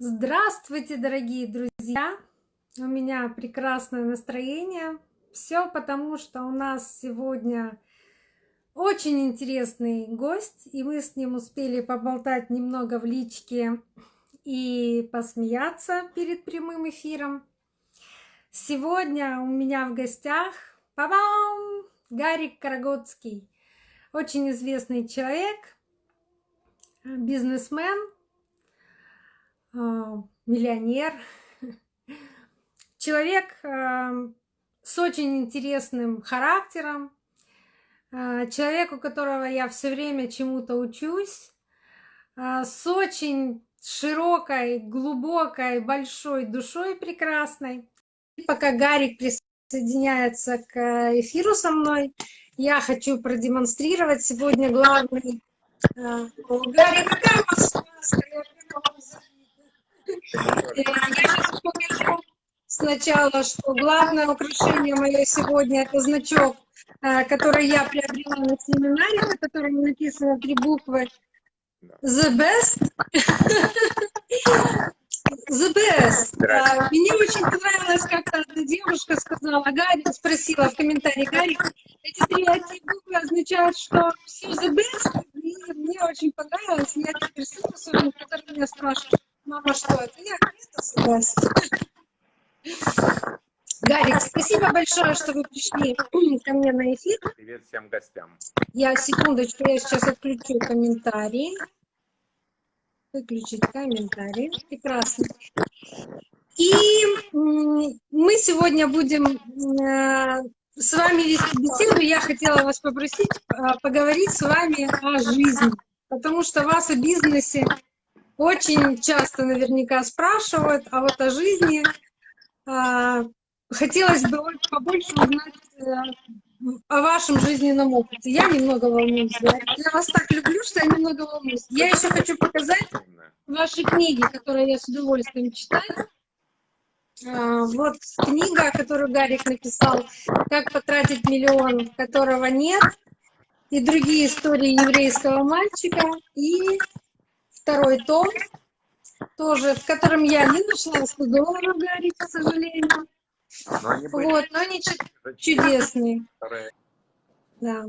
Здравствуйте, дорогие друзья! У меня прекрасное настроение. Все потому, что у нас сегодня очень интересный гость, и мы с ним успели поболтать немного в личке и посмеяться перед прямым эфиром. Сегодня у меня в гостях па-бам! Гарик Карагодский, очень известный человек, бизнесмен, миллионер, человек а, с очень интересным характером, а, человек, у которого я все время чему-то учусь, с очень широкой, глубокой, большой душой прекрасной. Пока Гарик присоединяется к эфиру со мной, я хочу продемонстрировать сегодня главный... Гарик, какая маска? Я сейчас покажу сначала, что главное украшение мое сегодня это значок, э, который я приобрела на семинаре, на котором написано три буквы. The Best. The Best. А, мне очень понравилось, как одна девушка сказала, Гарри, спросила в комментарии, Гарри, эти три буквы означают, что все The Best, и мне очень понравилось, я теперь особенно, который меня спрашивает, Мама, что это? Я это согласна. Гарик, спасибо большое, что вы пришли ко мне на эфир. Привет всем гостям. Я, секундочку, я сейчас отключу комментарии. Выключить комментарии. Прекрасно. И мы сегодня будем э, с вами вести беседу. Я хотела вас попросить э, поговорить с вами о жизни, потому что вас о бизнесе очень часто наверняка спрашивают, а вот о жизни э, хотелось бы побольше узнать э, о вашем жизненном опыте. Я немного волнуюсь. Я, я вас так люблю, что я немного волнуюсь. Я еще хочу показать ваши книги, которые я с удовольствием читаю. А, вот книга, которую Гарик написал «Как потратить миллион, которого нет», и другие истории еврейского мальчика, и второй том, тоже, в котором я не нашла 100 долларов, Гарри, к сожалению. Но они были... Вот, но они чудесные. Да.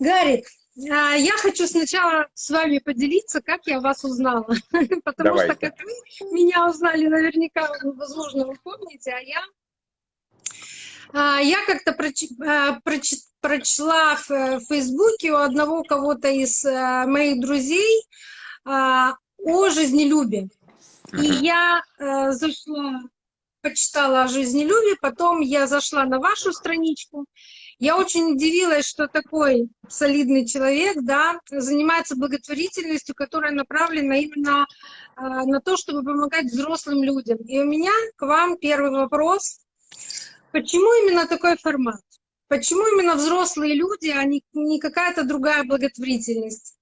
Гарик, а, я хочу сначала с вами поделиться, как я вас узнала. Потому Давайте. что как вы меня узнали, наверняка, возможно, вы помните, а я... А, я как-то проч... А, проч... прочла в Фейсбуке у одного кого-то из моих друзей, о жизнелюбии. И я э, зашла, почитала о жизнелюбии, потом я зашла на вашу страничку. Я очень удивилась, что такой солидный человек да, занимается благотворительностью, которая направлена именно э, на то, чтобы помогать взрослым людям. И у меня к вам первый вопрос. Почему именно такой формат? Почему именно взрослые люди, а не, не какая-то другая благотворительность?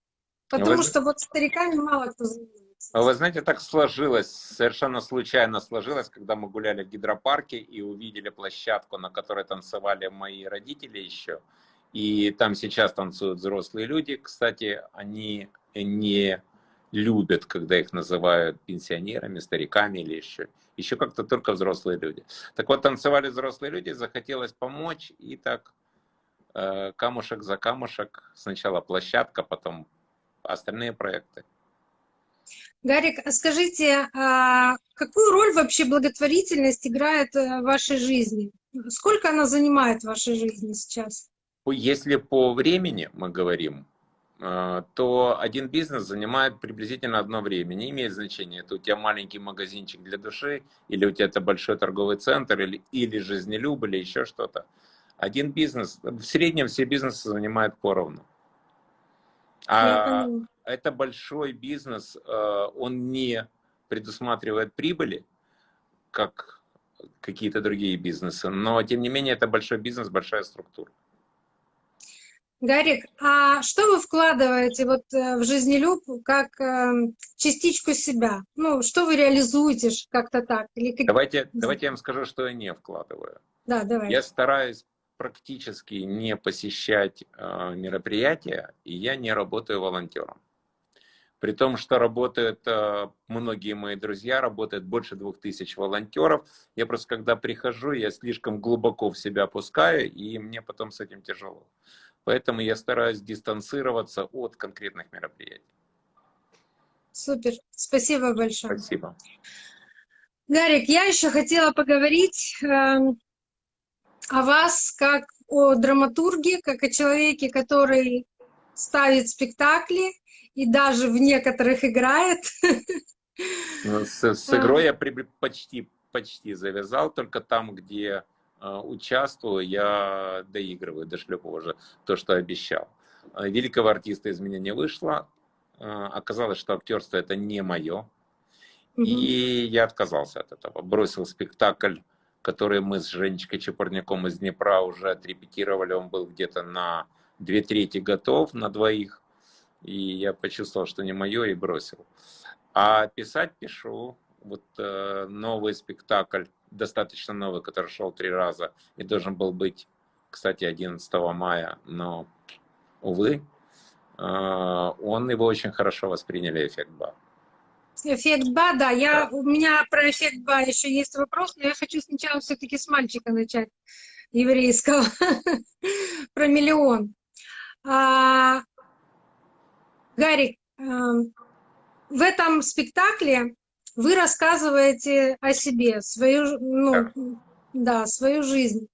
Потому вы... что вот стариками мало кто занимается. Вы знаете, так сложилось, совершенно случайно сложилось, когда мы гуляли в гидропарке и увидели площадку, на которой танцевали мои родители еще. И там сейчас танцуют взрослые люди. Кстати, они не любят, когда их называют пенсионерами, стариками или еще. Еще как-то только взрослые люди. Так вот, танцевали взрослые люди, захотелось помочь, и так э, камушек за камушек. Сначала площадка, потом остальные проекты. Гарик, а скажите, а какую роль вообще благотворительность играет э, в вашей жизни? Сколько она занимает в вашей жизни сейчас? Если по времени мы говорим, э, то один бизнес занимает приблизительно одно время. Не имеет значения, это у тебя маленький магазинчик для души, или у тебя это большой торговый центр, или, или жизнелюб, или еще что-то. Один бизнес, в среднем все бизнесы занимают поровну. А это большой бизнес, э, он не предусматривает прибыли, как какие-то другие бизнесы, но тем не менее это большой бизнес, большая структура. Гарик, а что вы вкладываете вот э, в жизнелюб как эм, частичку себя? Ну, что вы реализуете как-то так? Или как... давайте, давайте я вам скажу, что я не вкладываю. Да, давай. Я стараюсь практически не посещать э, мероприятия, и я не работаю волонтером. При том, что работают э, многие мои друзья, работает больше двух тысяч волонтеров. Я просто, когда прихожу, я слишком глубоко в себя опускаю, и мне потом с этим тяжело. Поэтому я стараюсь дистанцироваться от конкретных мероприятий. Супер, спасибо большое. Спасибо. Гарик, я еще хотела поговорить э, о вас как о драматурге, как о человеке, который ставит спектакли и даже в некоторых играет. Ну, с, с игрой я при, почти, почти завязал, только там, где э, участвую, я доигрываю, дошлепываю уже то, что обещал. Великого артиста из меня не вышло. Э, оказалось, что актерство это не мое. И я отказался от этого. Бросил спектакль, который мы с Женечкой Чепурняком из Днепра уже отрепетировали. Он был где-то на две трети готов на двоих. И я почувствовал, что не мое, и бросил. А писать пишу. Вот э, новый спектакль, достаточно новый, который шел три раза и должен был быть, кстати, 11 мая, но, увы, э, он его очень хорошо восприняли, эффект Ба. Эффект Ба, да. Я, у меня про эффект Ба еще есть вопрос, но я хочу сначала все-таки с мальчика начать, еврейского, про миллион. А, Гарик, эм, в этом спектакле вы рассказываете о себе, свою, ну, да, свою жизнь.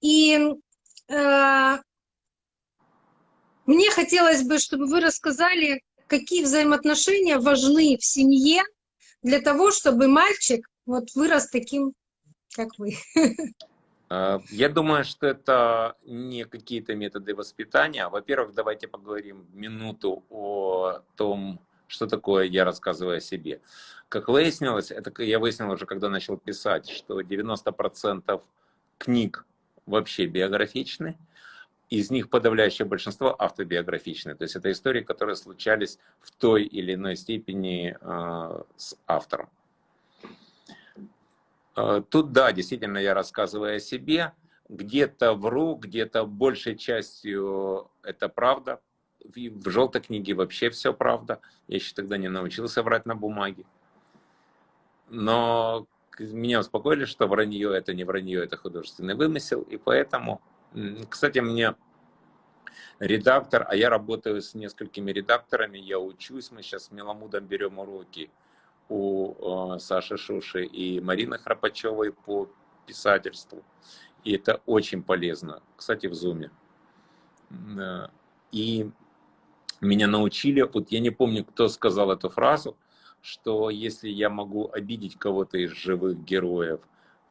И э, мне хотелось бы, чтобы вы рассказали, какие взаимоотношения важны в семье для того, чтобы мальчик вот вырос таким, как вы. Э, я думаю, что это не какие-то методы воспитания. Во-первых, давайте поговорим минуту о том, что такое я рассказываю о себе. Как выяснилось, это я выяснил уже, когда начал писать, что 90% книг вообще биографичны, из них подавляющее большинство автобиографичны. То есть это истории, которые случались в той или иной степени э, с автором. Э, тут, да, действительно, я рассказываю о себе. Где-то вру, где-то большей частью это правда. В желтой книге вообще все правда. Я еще тогда не научился врать на бумаге. Но меня успокоили, что вранье это не вранье, это художественный вымысел. И поэтому, кстати, мне редактор, а я работаю с несколькими редакторами, я учусь, мы сейчас с Меламудом берем уроки у э, Саши Шуши и Марины Храпачевой по писательству. И это очень полезно. Кстати, в Зуме. И меня научили, вот я не помню, кто сказал эту фразу, что если я могу обидеть кого-то из живых героев,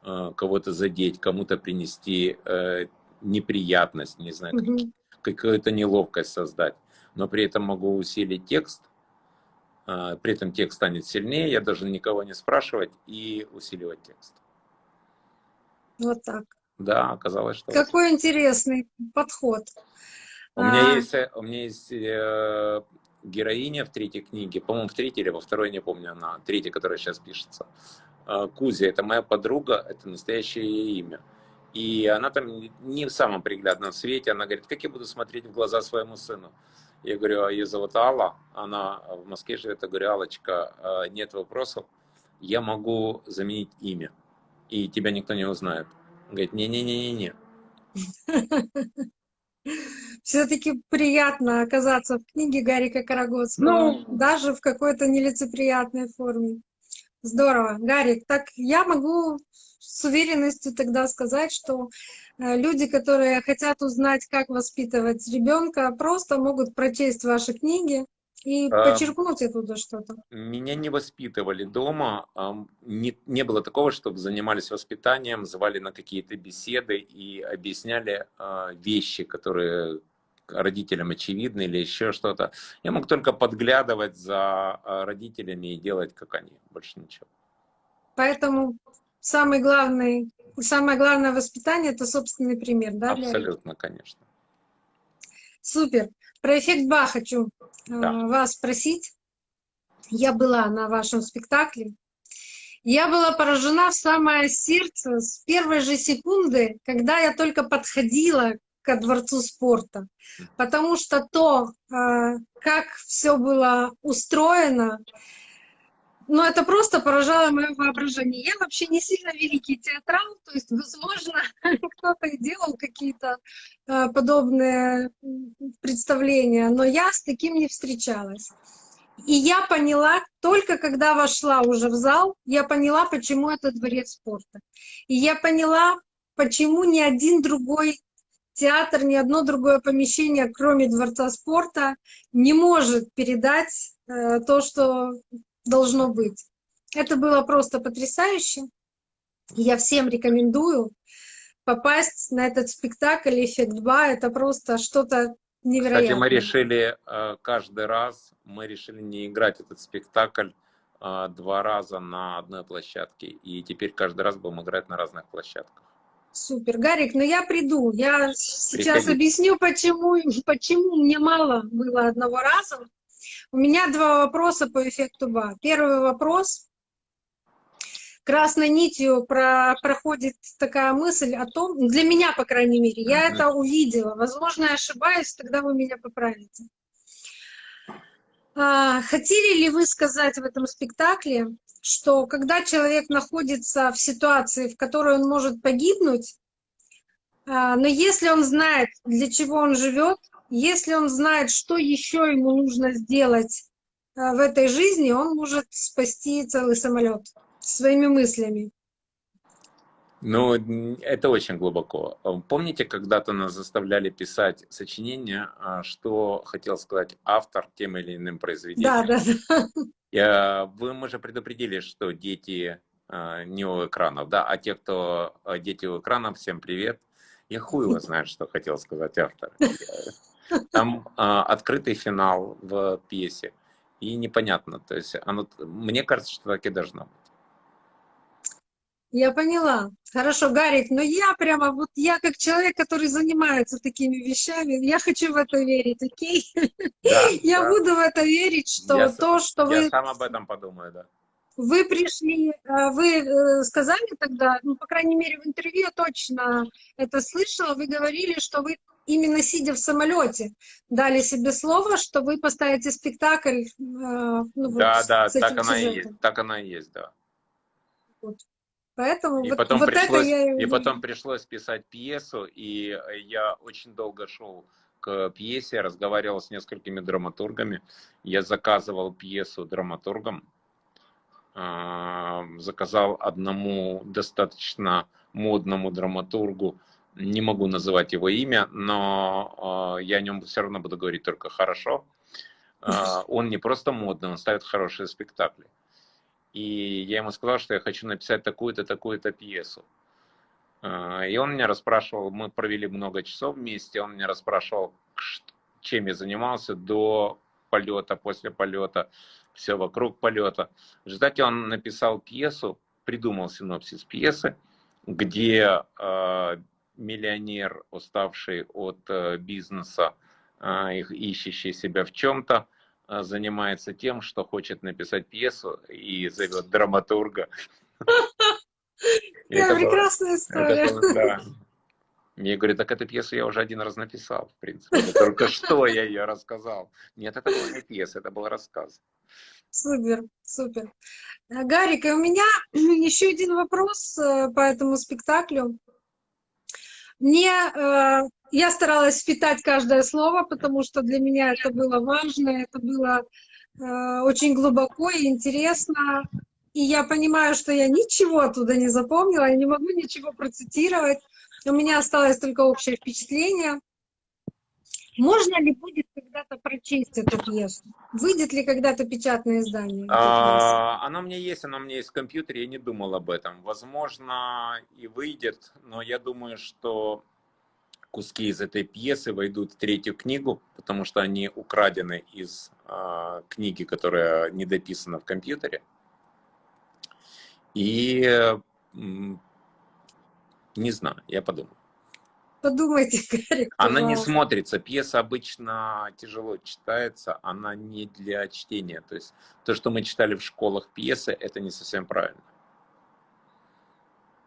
э, кого-то задеть, кому-то принести э, неприятность, не знаю, mm -hmm. какую-то неловкость создать, но при этом могу усилить текст, а, при этом текст станет сильнее, я должен никого не спрашивать и усиливать текст. Вот так. Да, оказалось, что... Какой вот. интересный подход. У меня а... есть, э, у меня есть э, героиня в третьей книге, по-моему, в третьей или во второй, не помню, она, третья, которая сейчас пишется. Э, Кузя, это моя подруга, это настоящее имя. И она там не в самом приглядном свете, она говорит, как я буду смотреть в глаза своему сыну. Я говорю, а ее зовут Алла, она в Москве живет. Я говорю, Аллочка, а, нет вопросов, я могу заменить имя, и тебя никто не узнает. Он говорит, не-не-не-не-не. Все-таки приятно оказаться в книге Гарика Карагодского, ну, даже в какой-то нелицеприятной форме. Здорово. Гарик, так я могу с уверенностью тогда сказать, что э, люди, которые хотят узнать, как воспитывать ребенка, просто могут прочесть ваши книги и а, почерпнуть оттуда что-то. Меня не воспитывали дома. Не, не было такого, чтобы занимались воспитанием, звали на какие-то беседы и объясняли а, вещи, которые родителям очевидны или еще что-то. Я мог только подглядывать за а, родителями и делать, как они, больше ничего. Поэтому самый главный, самое главное воспитание – это собственный пример, да? Абсолютно, конечно. Супер. Про эффект Ба хочу э, да. вас спросить. Я была на вашем спектакле. Я была поражена в самое сердце с первой же секунды, когда я только подходила ко Дворцу спорта, потому что то, э, как все было устроено, ну, это просто поражало мое воображение. Я вообще не сильно великий театрал, то есть, возможно, кто-то и делал какие-то э, подобные представления, но я с таким не встречалась. И я поняла, только когда вошла уже в зал, я поняла, почему это дворец спорта. И я поняла, почему ни один другой театр, ни одно другое помещение, кроме Дворца спорта, не может передать э, то, что должно быть. Это было просто потрясающе. Я всем рекомендую попасть на этот спектакль «Эффект Ба». Это просто что-то невероятное. Кстати, мы решили э, каждый раз, мы решили не играть этот спектакль э, два раза на одной площадке. И теперь каждый раз будем играть на разных площадках. Супер. Гарик, ну я приду. Я сейчас Приходи. объясню, почему, почему мне мало было одного раза. У меня два вопроса по эффекту БА. Первый вопрос. Красной нитью про, проходит такая мысль о том, для меня, по крайней мере, я это увидела. Возможно, я ошибаюсь, тогда вы меня поправите. А, хотели ли вы сказать в этом спектакле, что когда человек находится в ситуации, в которой он может погибнуть, а, но если он знает, для чего он живет, если он знает, что еще ему нужно сделать а, в этой жизни, он может спасти целый самолет своими мыслями. Ну, это очень глубоко. Помните, когда-то нас заставляли писать сочинения, а, что хотел сказать автор тем или иным произведением? Да, да. Я, вы, мы же предупредили, что дети э, не у экранов, да, а те, кто дети у экранов, всем привет. Я хуй его знает, что хотел сказать автор. Там а, открытый финал в пьесе. И непонятно. То есть оно, мне кажется, что так и должно быть. Я поняла. Хорошо, Гарик, но я прямо, вот я как человек, который занимается такими вещами, я хочу в это верить, окей? Да, я да. буду в это верить, что я то, что я вы... Я сам об этом подумаю, да. Вы пришли, а, вы э, сказали тогда, ну, по крайней мере, в интервью я точно это слышала, вы говорили, что вы именно сидя в самолете, дали себе слово, что вы поставите спектакль. Э, ну, да, вот, да, так она, и есть, так она и есть, да. Вот. Поэтому и вот, потом вот пришлось, это я... И потом пришлось писать пьесу, и я очень долго шел к пьесе, разговаривал с несколькими драматургами. Я заказывал пьесу драматургам, а, заказал одному достаточно модному драматургу не могу называть его имя, но э, я о нем все равно буду говорить только хорошо. Э, он не просто модный, он ставит хорошие спектакли. И я ему сказал, что я хочу написать такую-то, такую-то пьесу. Э, и он меня расспрашивал, мы провели много часов вместе, он меня расспрашивал, чем я занимался до полета, после полета, все вокруг полета. В результате он написал пьесу, придумал синопсис пьесы, где миллионер, уставший от э, бизнеса, а, ищущий себя в чем-то, а, занимается тем, что хочет написать пьесу и зовет драматурга. Это прекрасная история. Мне говорят, так эту пьесу я уже один раз написал, в принципе. Только что я ее рассказал. Нет, это была не пьеса, это был рассказ. Супер, супер. Гарик, и у меня еще один вопрос э, по этому спектаклю. Мне, э, я старалась впитать каждое слово, потому что для меня это было важно, это было э, очень глубоко и интересно. И я понимаю, что я ничего оттуда не запомнила, я не могу ничего процитировать. У меня осталось только общее впечатление. Можно ли будет когда-то прочесть эту пьесу? Выйдет ли когда-то печатное издание? А, она у меня есть, она у меня есть в компьютере, я не думал об этом. Возможно, и выйдет, но я думаю, что куски из этой пьесы войдут в третью книгу, потому что они украдены из э, книги, которая не дописана в компьютере. И э, не знаю, я подумаю. Подумайте, Гарик. Она не смотрится. Пьеса обычно тяжело читается, она не для чтения. То есть то, что мы читали в школах пьесы, это не совсем правильно.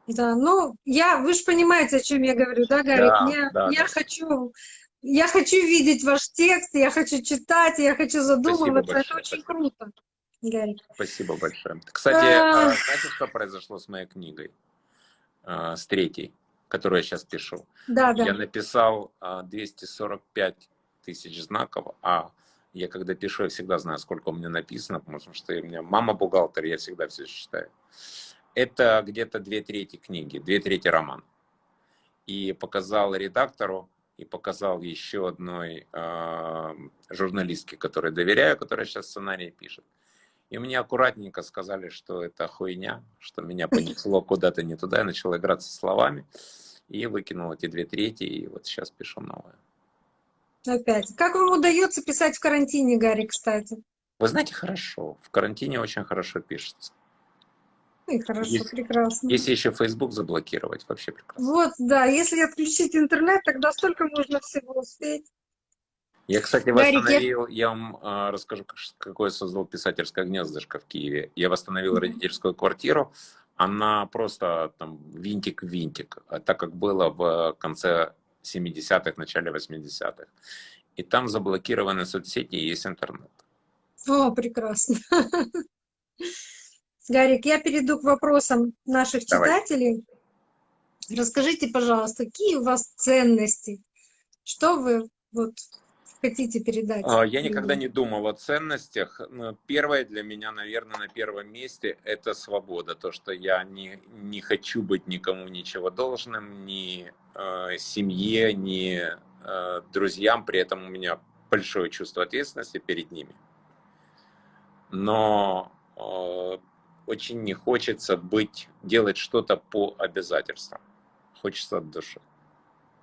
Да, ну, я, вы же понимаете, о чем я говорю, да, Гарик? Да, Мне- да, я да. хочу, я хочу видеть ваш текст, я хочу читать, я хочу задумываться. Это большое, очень спасибо. круто, Гарик. Спасибо большое. Кстати, А. знаете, что произошло с моей книгой? Э, С третьей, которую я сейчас пишу. Да, да. Я написал а, 245 тысяч знаков, а я когда пишу, я всегда знаю, сколько у меня написано, потому что у меня мама бухгалтер, я всегда все считаю. Это где-то две трети книги, две трети роман. И показал редактору, и показал еще одной а, журналистке, которой доверяю, которая сейчас сценарий пишет. И мне аккуратненько сказали, что это хуйня, что меня понесло куда-то не туда, я начал играться словами, и выкинул эти две трети, и вот сейчас пишу новое. Опять. Как вам удается писать в карантине, Гарик, кстати? Вы знаете, хорошо, в карантине очень хорошо пишется. И хорошо, Есть- прекрасно. Если еще Facebook заблокировать, вообще прекрасно. Вот, да, если отключить интернет, тогда столько можно всего успеть. Я, кстати, восстановил, я вам а, расскажу, как- какое создал писательское гнездышко в Киеве. Я восстановил Мгм. родительскую квартиру, она просто там винтик в винтик, а так как было в конце 70-х, начале 80-х. И там заблокированы соцсети и есть интернет. О, прекрасно. Гарик, я перейду к вопросам наших Давай. читателей. Расскажите, пожалуйста, какие у вас ценности? Что вы вот хотите передать? А, Я никогда не думал о ценностях. Но Первое для меня, наверное, на первом месте – это свобода. То, что я не, не хочу быть никому ничего должным, ни э, семье, ни э, друзьям. При этом у меня большое чувство ответственности перед ними. Но э, очень не хочется быть, делать что-то по обязательствам. Хочется от души.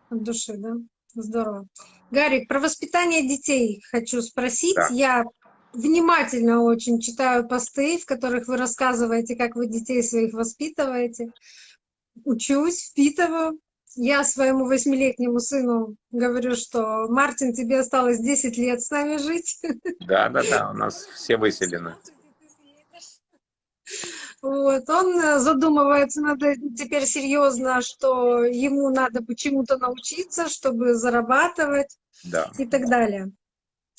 От души, да? Здорово. Гарик, про воспитание детей хочу спросить. Да. Я внимательно очень читаю посты, в которых вы рассказываете, как вы детей своих воспитываете. Учусь, впитываю. Я своему восьмилетнему сыну говорю, что Мартин, тебе осталось 10 лет с нами жить. Да, да, да, у нас все выселены. Вот, он э, задумывается над этим теперь серьезно, что ему надо почему-то научиться, чтобы зарабатывать Да. и так далее.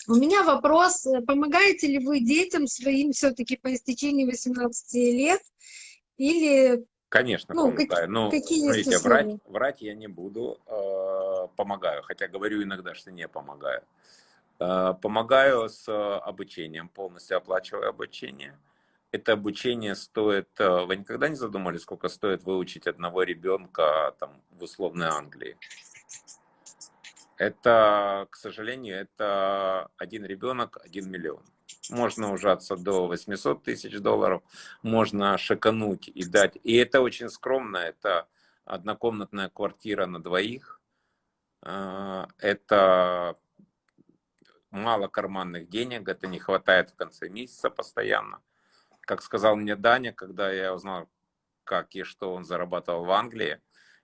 У меня вопрос, э, помогаете ли вы детям своим все-таки по истечении 18 лет или Конечно, Ну, как- помогаю. Но, какие есть смотрите, врать, врать я не буду, э, помогаю, хотя говорю иногда, что не помогаю. Э, помогаю с э, обучением, полностью оплачиваю обучение. Это обучение стоит... э, Вы никогда не задумались, сколько стоит выучить одного ребенка там, в условной Англии? Это, к сожалению, это один ребенок, один миллион. Можно ужаться до 800 тысяч долларов, можно шикануть и дать. И это очень скромно, это однокомнатная квартира на двоих. А, Это мало карманных денег, это не хватает в конце месяца постоянно. Как сказал мне Даня, когда я узнал, как и что он зарабатывал в Англии,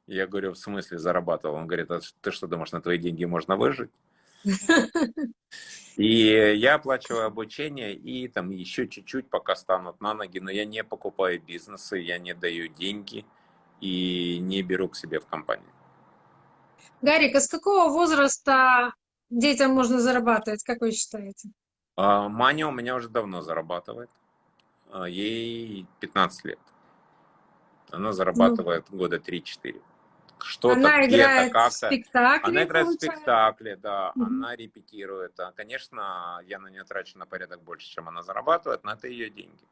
я говорю, в смысле зарабатывал? Он говорит, а ты что думаешь, на твои деньги можно выжить? И я оплачиваю обучение и там еще чуть-чуть, пока станут на ноги, но я не покупаю бизнесы, я не даю деньги и не беру к себе в компанию. Гарик, а с какого возраста детям можно зарабатывать, как вы считаете? А Маня у меня уже давно зарабатывает, ей 15 лет. Она зарабатывает года 3-4. Что-то Она где-то играет в спектакле, Она играет в получается? спектакле, да, Мгм. она репетирует. А, Конечно, я на нее трачу на порядок больше, чем она зарабатывает, но это ее деньги.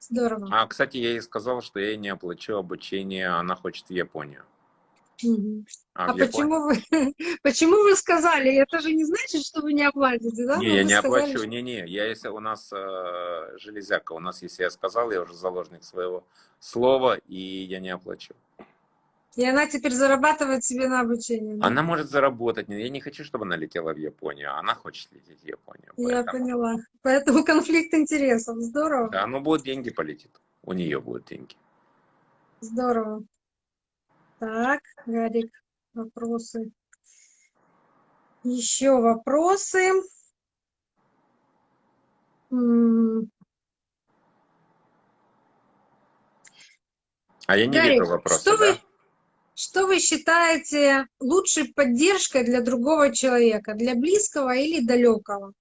Здорово. А, кстати, я ей сказал, что я ей не оплачу обучение, она хочет в Японию. А, А почему вы, почему вы сказали? Это же не значит, что вы не оплатите, да? Не, Но я не сказали, оплачу, что- не-не, я если у нас э, железяка, у нас, если я сказал, я уже заложник своего слова, и я не оплачу. И она теперь зарабатывает себе на обучение. да? Она может заработать, я не хочу, чтобы она летела в Японию, а она хочет лететь в Японию. Я поэтому- поняла. Поэтому конфликт интересов. Здорово. Да, ну будут деньги, полетит. У нее будут деньги. Здорово. Так, Гарик, вопросы. Еще вопросы. А я не Гарик, вижу вопроса, что да? вы, что вы считаете лучшей поддержкой для другого человека, для близкого или далекого?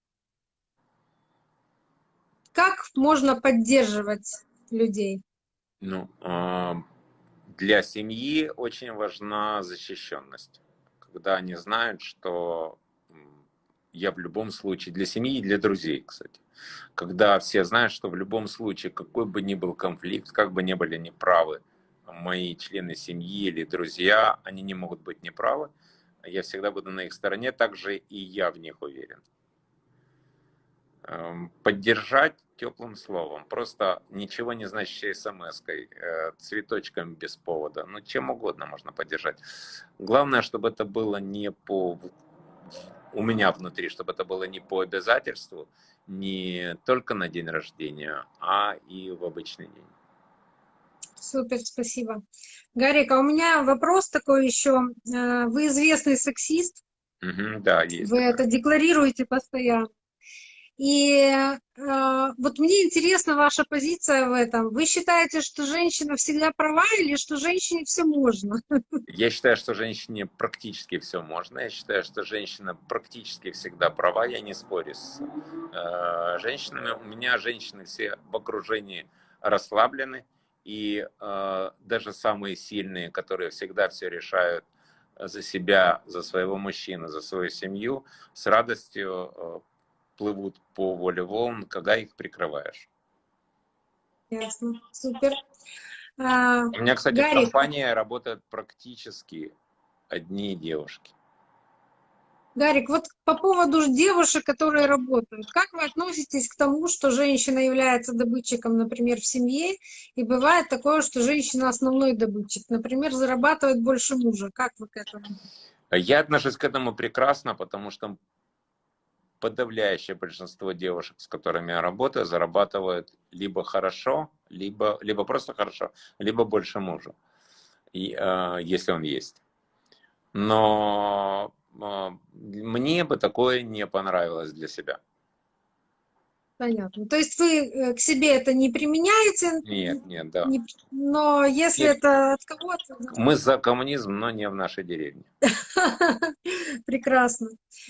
Как можно поддерживать людей? Ну, а, для семьи очень важна защищенность. Когда они знают, что я в любом случае, для семьи и для друзей, кстати, когда все знают, что в любом случае, какой бы ни был конфликт, как бы ни были неправы мои члены семьи или друзья, они не могут быть неправы, я всегда буду на их стороне, также и я в них уверен. Эм, Поддержать теплым словом, просто ничего не значащей смс-кой, э, цветочком без повода, ну чем угодно можно поддержать. Главное, чтобы это было не по у меня внутри, чтобы это было не по обязательству, не только на день рождения, а и в обычный день. Супер, спасибо. Гарик, а у меня вопрос такой еще. Э, Вы известный сексист, Мгм, да, есть. вы такое. это декларируете постоянно. И э, вот мне интересна ваша позиция в этом. Вы считаете, что женщина всегда права или что женщине все можно? Я считаю, что женщине практически все можно. Я считаю, что женщина практически всегда права. Я не спорю с э, женщинами. У меня женщины все в окружении расслаблены. И э, даже самые сильные, которые всегда все решают за себя, за своего мужчину, за свою семью, с радостью э, плывут по воле волн, когда их прикрываешь. Ясно, супер. А, У меня, кстати, в Гарик. компании работают практически одни девушки. Гарик, вот по поводу девушек, которые работают, как вы относитесь к тому, что женщина является добытчиком, например, в семье, и бывает такое, что женщина основной добытчик, например, зарабатывает больше мужа. Как вы к этому? Я отношусь к этому прекрасно, потому что подавляющее большинство девушек, с которыми я работаю, зарабатывают либо хорошо, либо, либо просто хорошо, либо больше мужа, и, э, если он есть. Но э, мне бы такое не понравилось для себя. Понятно. То есть вы э, к себе это не применяете, Нет, нет, да. не- но если Нет. это от кого-то, да. Мы за коммунизм, но не в нашей деревне. Прекрасно.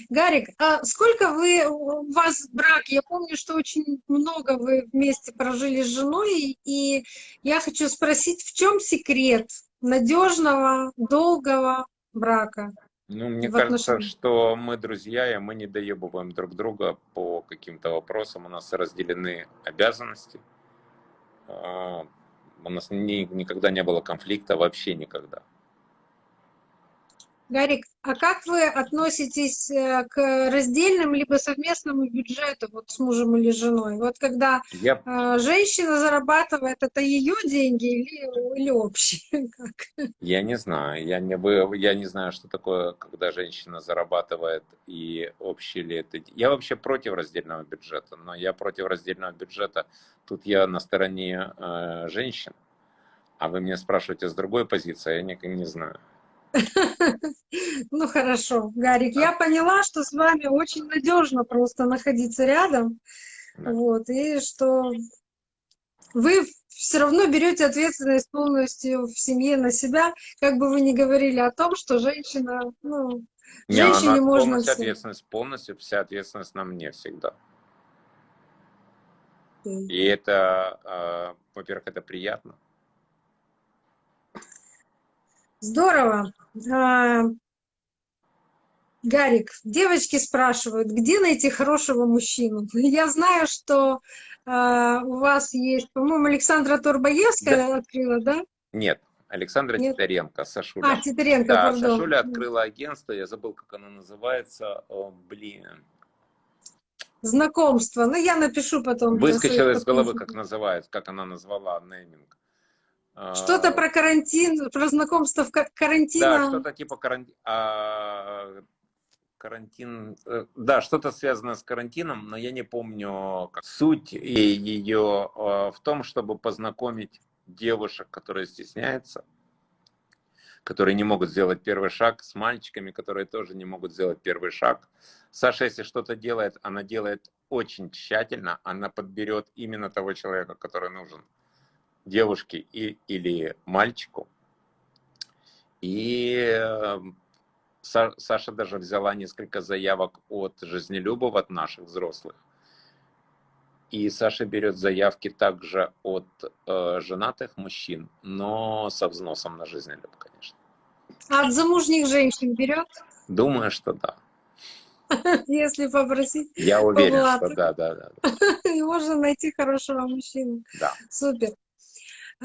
Гарик, а сколько вы, у вас брак? Я помню, что очень много вы вместе прожили с женой, и я хочу спросить, в чем секрет надежного, долгого брака? Ну, мне в кажется, отношениях. что мы друзья, и мы не доебываем друг друга по каким-то вопросам. У нас разделены обязанности. А, У нас ни- никогда не было конфликта, вообще никогда. Гарик, а как вы относитесь э, к раздельным либо совместному бюджету вот с мужем или женой? Вот когда Я, э, женщина зарабатывает, это ее деньги или, или общие? Как? я не знаю, я не, я не знаю, что такое, когда женщина зарабатывает и общий ли это. Я вообще против раздельного бюджета, но я против раздельного бюджета. Тут я на стороне э, женщин, а вы меня спрашиваете с другой позиции, а я не, не знаю. Ну хорошо, Гарик, я поняла, что с вами очень надежно просто находиться рядом, вот, и что вы все равно берете ответственность полностью в семье на себя, как бы вы ни говорили о том, что женщина, ну, Не, женщине можно полностью все. ответственность, полностью вся ответственность на мне всегда. Окей. И это, э, во-первых, это приятно. Здорово. А, Гарик, девочки спрашивают, где найти хорошего мужчину? Я знаю, что а, у вас есть, по-моему, Александра Турбоевская открыла, да? Нет, Александра Нет? Титаренко, Сашуля. А, Титаренко, да, пардон. Сашуля открыла агентство, я забыл, как оно называется. О, блин. Знакомство. Ну, я напишу потом. Выскочила из головы, как называется, как она назвала нейминг. А, Что-то про карантин, про знакомство в ка- Да, что-то типа карантин. карантин. э, Да, что-то связано с карантином, но я не помню как. суть ее э, в том, чтобы познакомить девушек, которые стесняются, которые не могут сделать первый шаг, с мальчиками, которые тоже не могут сделать первый шаг. Саша, если что-то делает, она делает очень тщательно, она подберет именно того человека, который нужен девушке и, или мальчику. И э, Саша даже взяла несколько заявок от жизнелюбов, от наших взрослых. И Саша берет заявки также от э, женатых мужчин, но со взносом на жизнелюб, конечно. А от замужних женщин берет? Думаю, что да. Если попросить. Я уверен, что да, да, да. И можно найти хорошего мужчину. Да. Супер.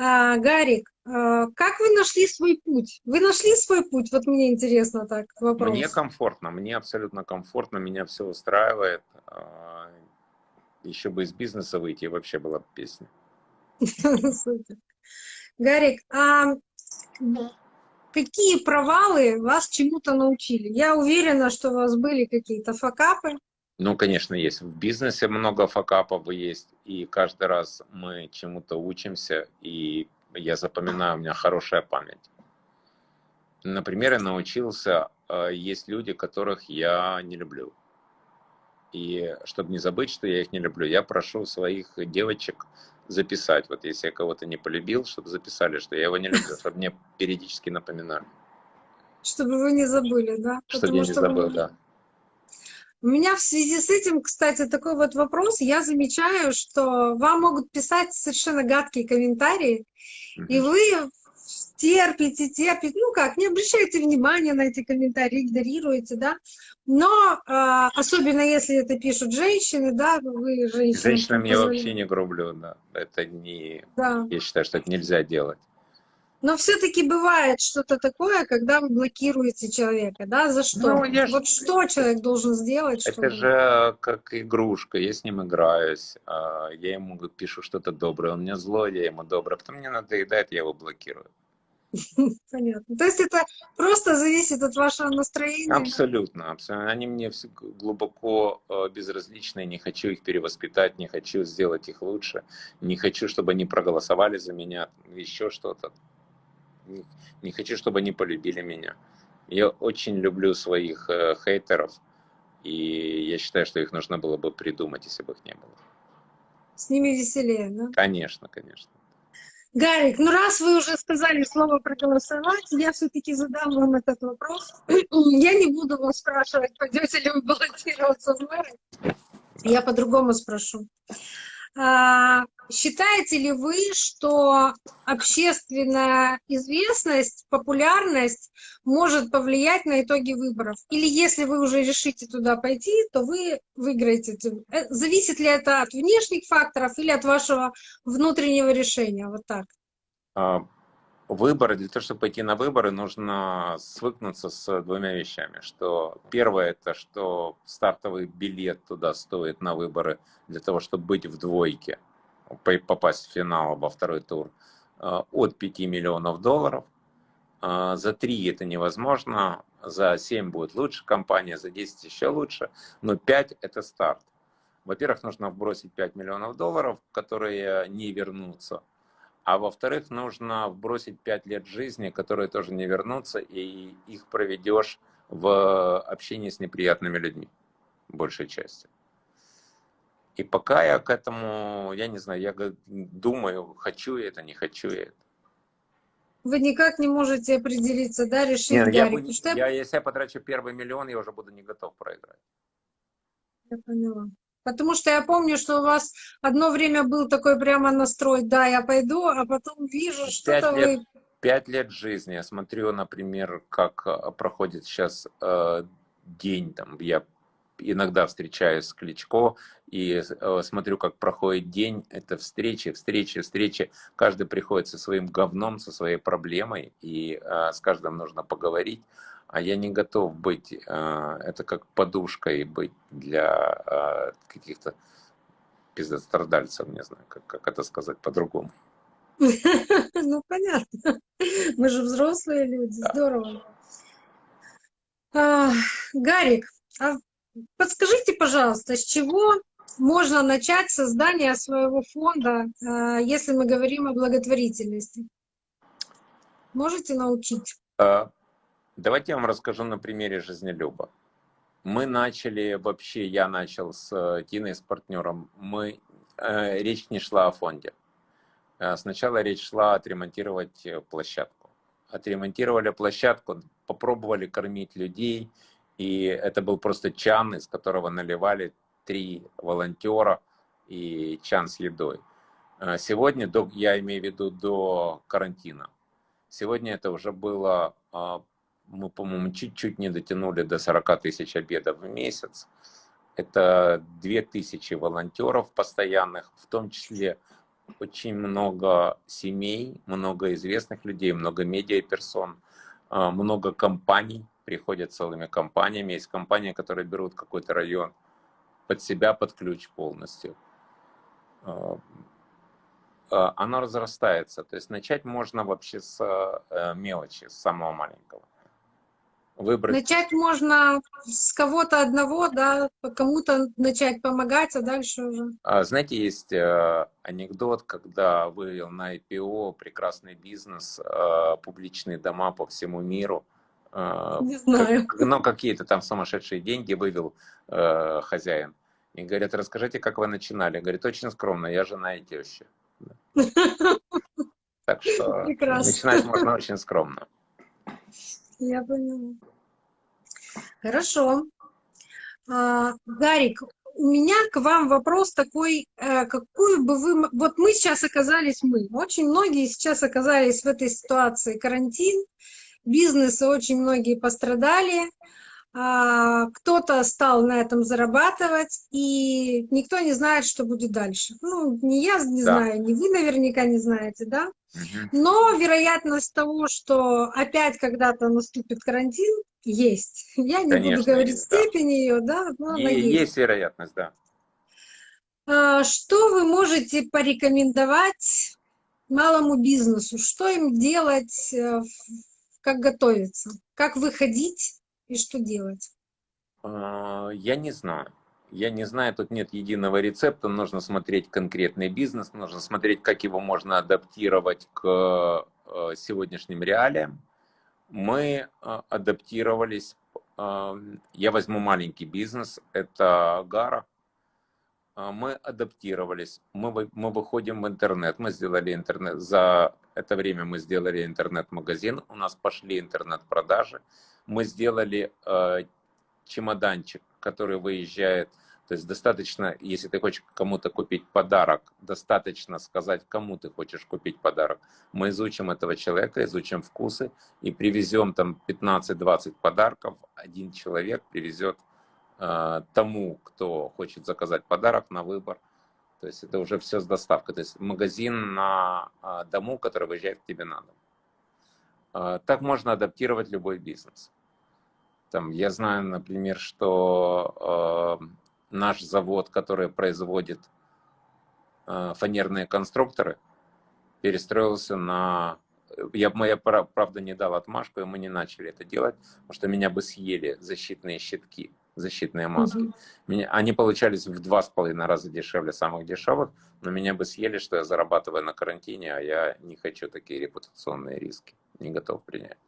А, Гарик, а, как вы нашли свой путь? Вы нашли свой путь? Вот мне интересно так вопрос. Мне комфортно, мне абсолютно комфортно, меня все устраивает. А, Еще бы из бизнеса выйти, вообще была бы песня. Гарик, а какие провалы вас чему-то научили? Я уверена, что у вас были какие-то факапы. Ну, конечно, есть. В бизнесе много факапов есть, и каждый раз мы чему-то учимся, и я запоминаю, у меня хорошая память. Например, я научился, э, есть люди, которых я не люблю. И чтобы не забыть, что я их не люблю, я прошу своих девочек записать. Вот если я кого-то не полюбил, чтобы записали, что я его не люблю, чтобы мне периодически напоминали. Чтобы вы не забыли, да? Чтобы я не забыл, да. У меня в связи с этим, кстати, такой вот вопрос. Я замечаю, что вам могут писать совершенно гадкие комментарии, mm -hmm. и вы терпите, терпите, ну как, не обращайте внимания на эти комментарии, игнорируете, да, но э, особенно если это пишут женщины, да, вы женщины. Женщинам я вообще не грублю, да, это не, да. я считаю, что это нельзя делать. Но все-таки бывает что-то такое, когда вы блокируете человека, да, за что? Ну, я вот ж... что человек должен сделать? Это чтобы... же как игрушка, я с ним играюсь, а, я ему пишу что-то доброе, он мне злой, я ему доброе, а потом мне надоедает, я его блокирую. Понятно. То есть это просто зависит от вашего настроения? Абсолютно, абсолютно. Они мне глубоко э, безразличны, не хочу их перевоспитать, не хочу сделать их лучше, не хочу, чтобы они проголосовали за меня, еще что-то. Не хочу, чтобы они полюбили меня. Я очень люблю своих э, хейтеров, и я считаю, что их нужно было бы придумать, если бы их не было. С ними веселее, да? Конечно, конечно. Гарик, ну раз вы уже сказали слово проголосовать, я все-таки задам вам этот вопрос. Я не буду вас спрашивать, пойдете ли вы баллотироваться в мэры. Я по-другому спрошу. А, считаете ли вы, что общественная известность, популярность может повлиять на итоги выборов? Или если вы уже решите туда пойти, то вы выиграете? Э, зависит ли это от внешних факторов или от вашего внутреннего решения? Вот так. А, выборы, для того, чтобы пойти на выборы, нужно свыкнуться с двумя вещами. Что первое, это что стартовый билет туда стоит на выборы для того, чтобы быть в двойке, попасть в финал во второй тур, э, от 5 миллионов долларов. Э, за 3 это невозможно, за 7 будет лучше компания, за 10 еще лучше, но 5 это старт. Во-первых, нужно вбросить 5 миллионов долларов, которые не вернутся а во-вторых, нужно вбросить 5 лет жизни, которые тоже не вернутся, и их проведешь в общении с неприятными людьми, большей части. И пока я к этому, я не знаю, я думаю, хочу я это, не хочу я это. Вы никак не можете определиться, да, решить Нет, я, бы, что... я, если я потрачу первый миллион, я уже буду не готов проиграть. Я поняла. Потому что я помню, что у вас одно время был такой прямо настрой, да, я пойду, а потом вижу, что-то вы... Пять лет жизни. Я смотрю, например, как э, проходит сейчас э, день, там, я иногда встречаюсь с Кличко и э, смотрю, как проходит день, это встречи, встречи, встречи. Каждый приходит со своим говном, со своей проблемой, и э, с каждым нужно поговорить а я не готов быть, а, это как подушкой быть для а, каких-то пиздострадальцев, не знаю, как, как это сказать по-другому. Ну, понятно. Мы же взрослые люди, здорово. А, Гарик, подскажите, пожалуйста, с чего можно начать создание своего фонда, если мы говорим о благотворительности? Можете научить? Давайте я вам расскажу на примере жизнелюба. Мы начали, вообще я начал с э, Тиной, с партнером, мы, э, речь не шла о фонде. Э, сначала речь шла отремонтировать э, площадку. Отремонтировали площадку, попробовали кормить людей, и это был просто чан, из которого наливали три волонтера и чан с едой. Э, сегодня, до, я имею в виду до карантина, сегодня это уже было, а, мы, по-моему, чуть-чуть не дотянули до 40 тысяч обедов в месяц. Это 2000 волонтеров постоянных, в том числе очень много семей, много известных людей, много медиаперсон, а, много компаний, приходят целыми компаниями. Есть компании, которые берут какой-то район под себя, под ключ полностью. А, а, оно разрастается. То есть начать можно вообще с э, мелочи, с самого маленького выбрать. Начать можно с кого-то одного, да, кому-то начать помогать, а дальше уже. А, знаете, есть э, анекдот, когда вывел на IPO прекрасный бизнес, э, публичные дома по всему миру. Э, Не знаю. Как, ну, какие-то там сумасшедшие деньги вывел э, хозяин. И говорят, расскажите, как вы начинали. Говорит, очень скромно, я жена и теща. Так что начинать можно очень скромно. Я поняла. Хорошо. А, Гарик, у меня к вам вопрос такой, э, какую бы вы... Вот мы сейчас оказались, мы, очень многие сейчас оказались в этой ситуации, карантин, бизнесы очень многие пострадали, а, кто-то стал на этом зарабатывать, и никто не знает, что будет дальше. Ну, не я не да. знаю, не вы наверняка не знаете, да? Но вероятность того, что опять когда-то наступит карантин, есть. Я не Конечно, буду говорить есть, степень да. ее, да, но она есть. Есть вероятность, да. А, что вы можете порекомендовать малому бизнесу? Что им делать, э, как готовиться? Как выходить и что делать? А, я не знаю. Я не знаю, тут нет единого рецепта, нужно смотреть конкретный бизнес, нужно смотреть, как его можно адаптировать к э, сегодняшним реалиям. Мы э, адаптировались, э, я возьму маленький бизнес, это Гара. Мы адаптировались, мы, мы выходим в интернет, мы сделали интернет, за это время мы сделали интернет-магазин, у нас пошли интернет-продажи, мы сделали чемоданчик, который выезжает. То есть достаточно, если ты хочешь кому-то купить подарок, достаточно сказать, кому ты хочешь купить подарок. Мы изучим этого человека, изучим вкусы и привезем там 15-20 подарков. Один человек привезет э, тому, кто хочет заказать подарок на выбор. То есть это уже все с доставкой. То есть магазин на э, дому, который выезжает к тебе на дом. Э, так можно адаптировать любой бизнес. Там, я знаю, например, что э, наш завод, который производит э, фанерные конструкторы, перестроился на... Я, я, правда, не дал отмашку, и мы не начали это делать, потому что меня бы съели защитные щитки, защитные маски. -hmm. меня, они получались в два с половиной раза дешевле самых дешевых, но меня бы съели, что я зарабатываю на карантине, а я не хочу такие репутационные риски, не готов принять.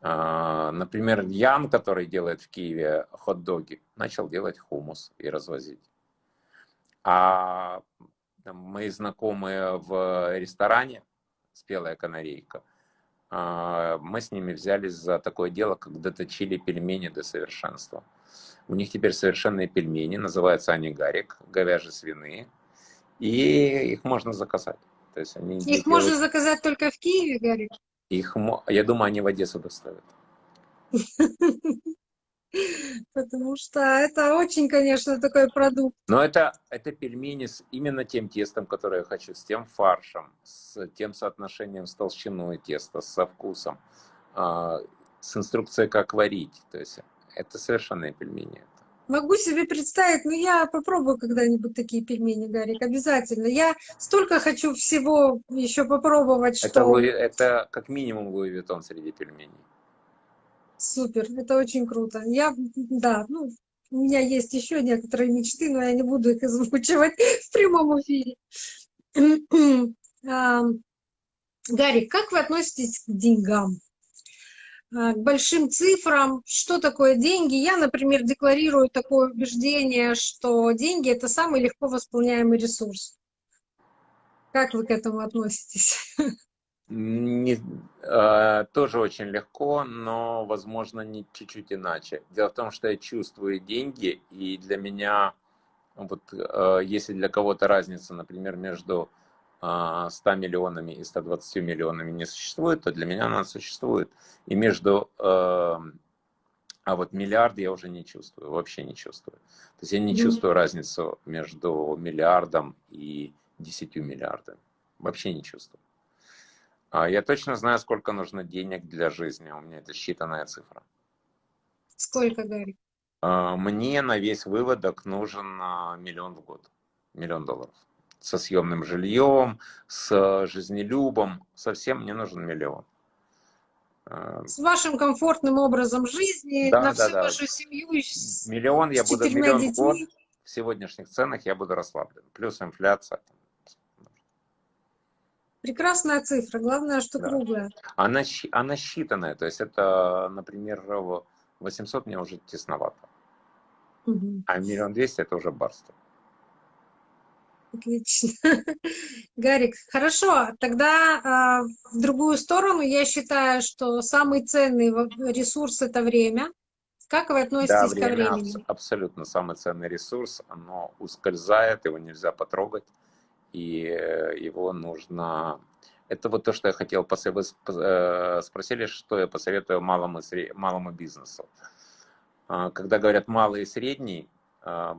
А, например, Ян, который делает в Киеве хот-доги, начал делать хумус и развозить. А мои знакомые в ресторане «Спелая канарейка», мы с ними взялись за такое дело, как доточили пельмени до совершенства. У них теперь совершенные пельмени, называются они гарик, говяжьи свиные, и их можно заказать. То есть они их делают... можно заказать только в Киеве, гарик? Их, я думаю, они в Одессу доставят. Потому что это очень, конечно, такой продукт. Но это, это пельмени с именно тем тестом, которое я хочу, с тем фаршем, с тем соотношением с толщиной теста, со вкусом, а, с инструкцией, как варить. То есть это совершенные пельмени. Могу себе представить, но я попробую когда-нибудь такие пельмени, Гарик, обязательно. Я столько хочу всего еще попробовать, это, что... Это как минимум Луи Виттон среди пельменей. Супер, это очень круто. Я, да, ну, у меня есть еще некоторые мечты, но я не буду их озвучивать в прямом эфире. Гарик, как вы относитесь к деньгам? Э, к большим цифрам, что такое деньги. Я, например, декларирую такое убеждение, что деньги – это самый легко восполняемый ресурс. Как вы к этому относитесь? Не, э, тоже очень легко, но, возможно, не чуть-чуть иначе. Дело в том, что я чувствую деньги, и для меня, вот, э, если для кого-то разница, например, между э, 100 миллионами и 120 миллионами не существует, то для меня она существует. И между... Э, а вот миллиард я уже не чувствую, вообще не чувствую. То есть я не чувствую разницу между миллиардом и 10 миллиардами. Вообще не чувствую. А я точно знаю, сколько нужно денег для жизни. У меня это считанная цифра. Сколько, Гарри? А, мне на весь выводок нужен а, миллион в год. Миллион долларов. Со съемным жильем, с жизнелюбом. Совсем мне нужен миллион. С вашим комфортным образом жизни, да, на да, всю да. вашу семью. Миллион я буду, миллион в год. детьми. В сегодняшних ценах я буду расслаблен. Плюс инфляция. Прекрасная цифра, главное, что Да. круглая. Она, она считанная, то есть это, например, в 800 мне уже тесновато, Мгм. а миллион двести это уже барство. Отлично. Гарик, хорошо, тогда а, в другую сторону я считаю, что самый ценный ресурс это время. Как вы Да, относитесь ко время времени? абс- абсолютно самый ценный ресурс, оно ускользает, его нельзя потрогать, и э, его нужно... Это вот то, что я хотел, посо- вы э, спросили, что я посоветую малому, и сре- малому бизнесу. А, Когда говорят малый и средний, а,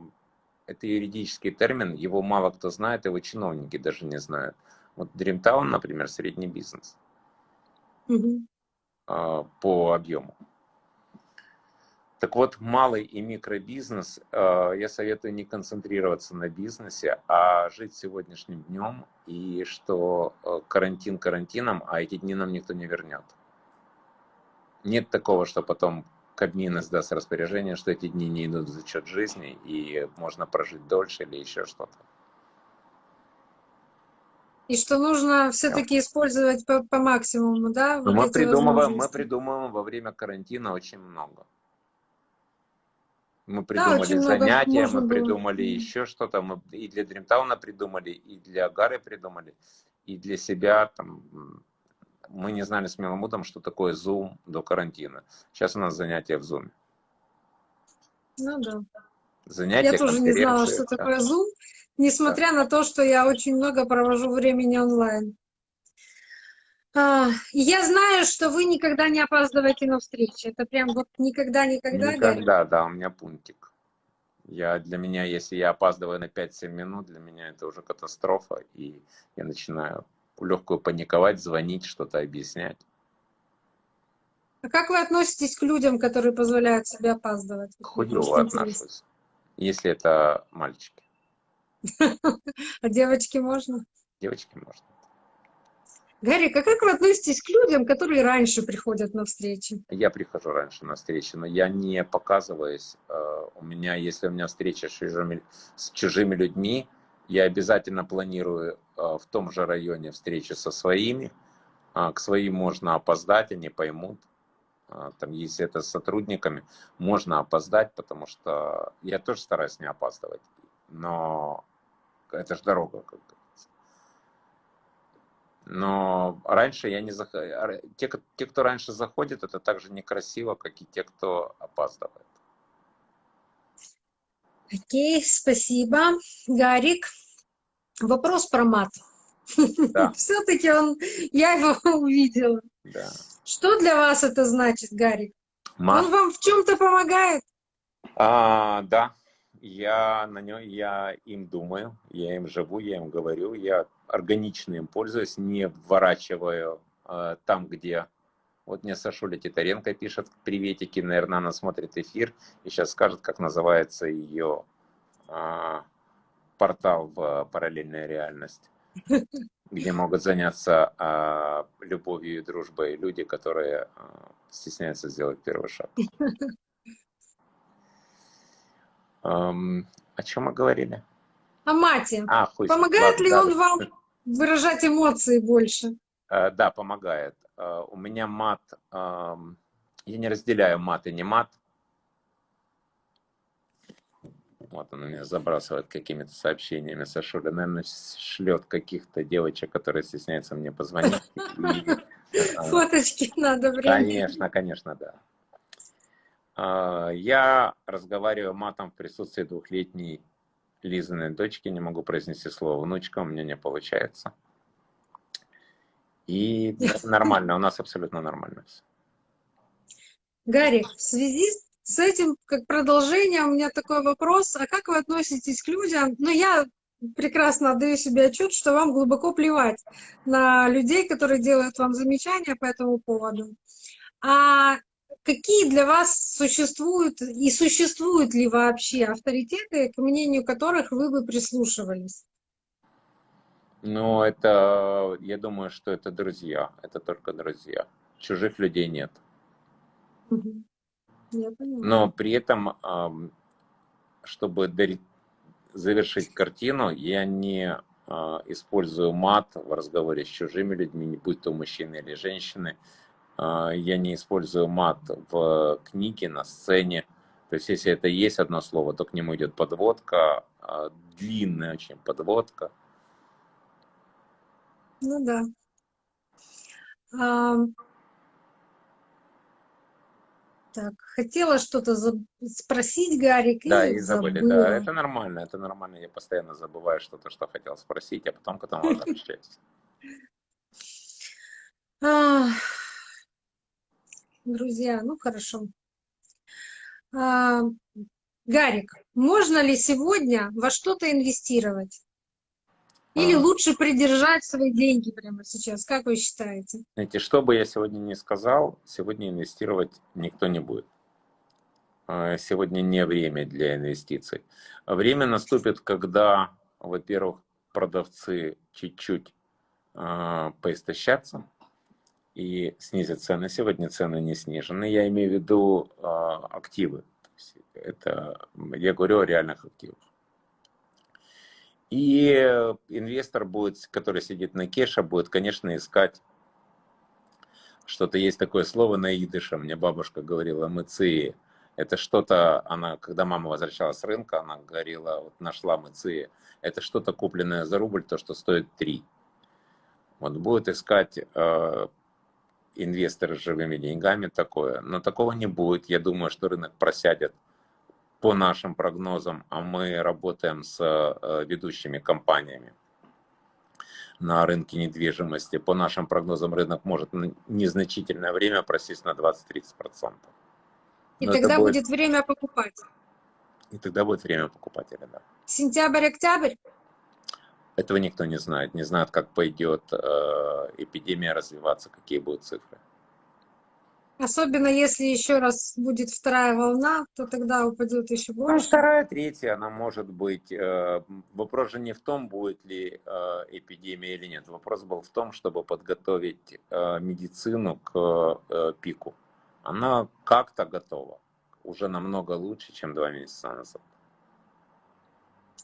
это юридический термин, его мало кто знает, его чиновники даже не знают. Вот Dreamtown, например, средний бизнес а, по объему. Так вот, малый и микробизнес, а, я советую не концентрироваться на бизнесе, а жить сегодняшним днем, и что а, карантин карантином, а эти дни нам никто не вернет. Нет такого, что потом Кабмин издаст распоряжение, что эти дни не идут в зачет жизни, и можно прожить дольше или еще что-то. И что нужно все-таки использовать по, по максимуму, да? Вот мы придумываем, мы придумываем во время карантина очень много. Мы Да, придумали много занятия, мы было. придумали Мгм. еще что-то. Мы и для Дримтауна придумали, и для Гары придумали, и для себя. Там, мы не знали с Меламутом, что такое Zoom до карантина. Сейчас у нас занятия в Zoom. Ну да. Занятия, Я тоже не знала, что да. такое Zoom, несмотря на то, что я очень много провожу времени онлайн. А, я знаю, что вы никогда не опаздываете на встречи. Это прям вот никогда-никогда. Никогда, да, у меня пунктик. Я, для меня, если я опаздываю на 5-7 минут, для меня это уже катастрофа, и я начинаю легкую паниковать, звонить, что-то объяснять. А как вы относитесь к людям, которые позволяют себе опаздывать? Хуево отношусь, если это мальчики. А девочки можно? Девочки можно. Гарри, а как вы относитесь к людям, которые раньше приходят на встречи? Я прихожу раньше на встречи, но я не показываюсь. Э, У меня, если у меня встреча с чужими, с чужими людьми, я обязательно планирую э, в том же районе встречу со своими. А, К своим можно опоздать, они поймут. А, Там, если это с сотрудниками, можно опоздать, потому что я тоже стараюсь не опаздывать. Но это же дорога, как говорится. Но раньше я не заходил. Те, те, кто раньше заходит, это так же некрасиво, как и те, кто опаздывает. Окей, спасибо. Гарик, вопрос про мат. Да. Все-таки он, я его увидела. Да. Что для вас это значит, Гарик? Мат. Он вам в чем-то помогает? А, да, я на нем, я им думаю, я им живу, я им говорю, я органично им пользуюсь, не вворачиваю э, там, где... Вот мне Сашуля Титаренко пишет приветики, наверное, она смотрит эфир и сейчас скажет, как называется ее а, портал в параллельная реальность, где могут заняться а, любовью и дружбой люди, которые а, стесняются сделать первый шаг. Эм, о чем мы говорили? О мате. А, хуй. Помогает ли он вам выражать эмоции больше? Э, Да, помогает. Э, У меня мат, эм, я не разделяю мат и не мат. Вот он меня забрасывает какими-то сообщениями. Сашуля, наверное, шлет каких-то девочек, которые стесняются мне позвонить. Фоточки надо время. Конечно, конечно, да. Я разговариваю матом в присутствии двухлетней Лизиной дочки, не могу произнести слово внучка, у меня не получается. И нормально, у нас абсолютно нормально все. Гарик, в связи с этим, как продолжение, у меня такой вопрос. А как вы относитесь к людям? Ну, я прекрасно отдаю себе отчет, что вам глубоко плевать на людей, которые делают вам замечания по этому поводу. А какие для вас существуют и существуют ли вообще авторитеты, к мнению которых вы бы прислушивались? Ну, это, я думаю, что это друзья, это только друзья. Чужих людей нет. Но при этом, чтобы завершить картину, я не а, использую мат в разговоре с чужими людьми, будь то мужчины или женщины. А, я не использую мат в книге, на сцене. То есть, если это есть одно слово, то к нему идет подводка, а, длинная очень подводка. Ну да. Так, хотела что-то спросить, Гарик, Да, и забыли, забыла. да. Это нормально, это нормально. Я постоянно забываю что-то, что хотел спросить, а потом к этому возвращаюсь. Друзья, ну хорошо. А, Гарик, можно ли сегодня во что-то инвестировать? Или а. лучше придержать свои деньги прямо сейчас? Как вы считаете? Знаете, что бы я сегодня не сказал, сегодня инвестировать никто не будет. А, сегодня не время для инвестиций. Время наступит, когда, во-первых, продавцы чуть-чуть э, поистощатся и снизят цены. Сегодня цены не снижены. Я имею в виду э, активы. это, я говорю о реальных активах. И инвестор будет, который сидит на кеше, будет, конечно, искать что-то. Есть такое слово на идыше, мне бабушка говорила, мыции. Это что-то, она, когда мама возвращалась с рынка, она говорила, вот нашла мыции. Это что-то купленное за рубль, то, что стоит 3. Вот будет искать э, инвесторы с живыми деньгами такое. Но такого не будет. Я думаю, что рынок просядет по нашим прогнозам, а мы работаем с э, ведущими компаниями на рынке недвижимости, по нашим прогнозам рынок может незначительное время просесть на 20-30%. И Но тогда будет... будет время покупать. И тогда будет время покупателя, да. Сентябрь-октябрь? Этого никто не знает. Не знает, как пойдет э, эпидемия развиваться, какие будут цифры. Особенно если еще раз будет вторая волна, то тогда упадет еще ну, больше. Ну, вторая, третья, она может быть. Э, вопрос же не в том, будет ли э, эпидемия или нет. Вопрос был в том, чтобы подготовить медицину к пику. Она как-то готова. Уже намного лучше, чем два месяца назад.